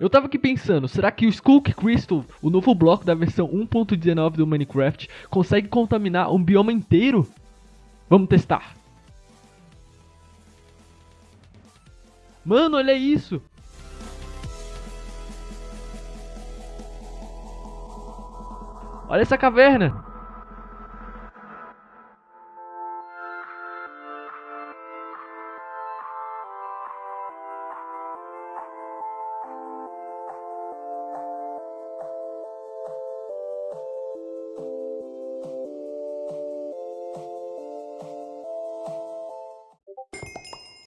Eu tava aqui pensando, será que o Skull Crystal, o novo bloco da versão 1.19 do Minecraft, consegue contaminar um bioma inteiro? Vamos testar. Mano, olha isso! Olha essa caverna!